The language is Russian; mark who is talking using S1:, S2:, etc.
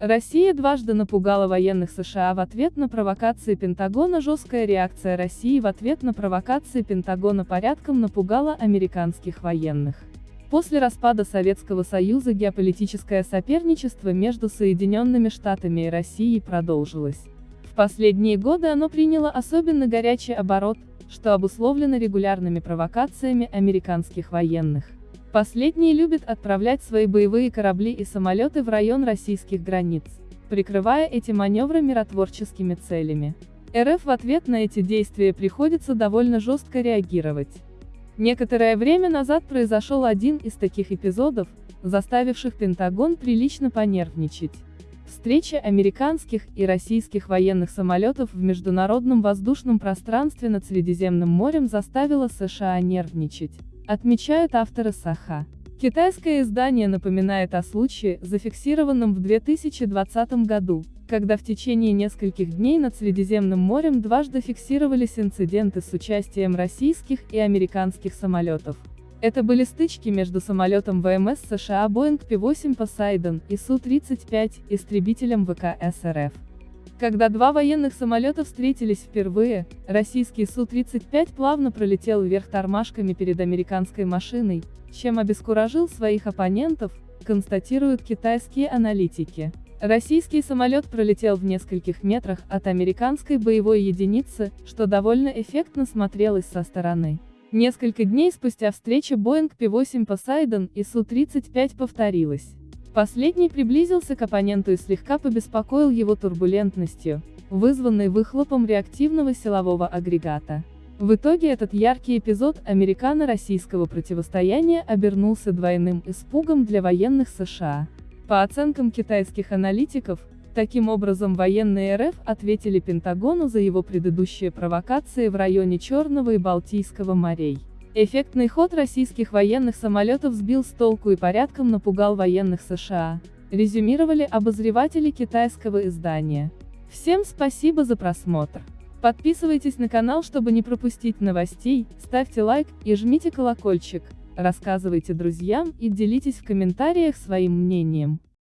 S1: Россия дважды напугала военных США в ответ на провокации Пентагона. Жесткая реакция России в ответ на провокации Пентагона порядком напугала американских военных. После распада Советского Союза геополитическое соперничество между Соединенными Штатами и Россией продолжилось. В последние годы оно приняло особенно горячий оборот, что обусловлено регулярными провокациями американских военных. Последние любят отправлять свои боевые корабли и самолеты в район российских границ, прикрывая эти маневры миротворческими целями. РФ в ответ на эти действия приходится довольно жестко реагировать. Некоторое время назад произошел один из таких эпизодов, заставивших Пентагон прилично понервничать. Встреча американских и российских военных самолетов в международном воздушном пространстве над Средиземным морем заставила США нервничать. Отмечают авторы Саха. Китайское издание напоминает о случае, зафиксированном в 2020 году, когда в течение нескольких дней над Средиземным морем дважды фиксировались инциденты с участием российских и американских самолетов. Это были стычки между самолетом ВМС США Boeing P-8 Poseidon и Су-35, истребителем ВКС РФ. Когда два военных самолета встретились впервые, российский Су-35 плавно пролетел вверх тормашками перед американской машиной, чем обескуражил своих оппонентов, констатируют китайские аналитики. Российский самолет пролетел в нескольких метрах от американской боевой единицы, что довольно эффектно смотрелось со стороны. Несколько дней спустя встреча Boeing P-8 Poseidon и Су-35 повторилась. Последний приблизился к оппоненту и слегка побеспокоил его турбулентностью, вызванной выхлопом реактивного силового агрегата. В итоге этот яркий эпизод американо-российского противостояния обернулся двойным испугом для военных США. По оценкам китайских аналитиков, таким образом военные РФ ответили Пентагону за его предыдущие провокации в районе Черного и Балтийского морей. Эффектный ход российских военных самолетов сбил с толку и порядком напугал военных США, резюмировали обозреватели китайского издания. Всем спасибо за просмотр. Подписывайтесь на канал, чтобы не пропустить новостей, ставьте лайк и жмите колокольчик, рассказывайте друзьям и делитесь в комментариях своим мнением.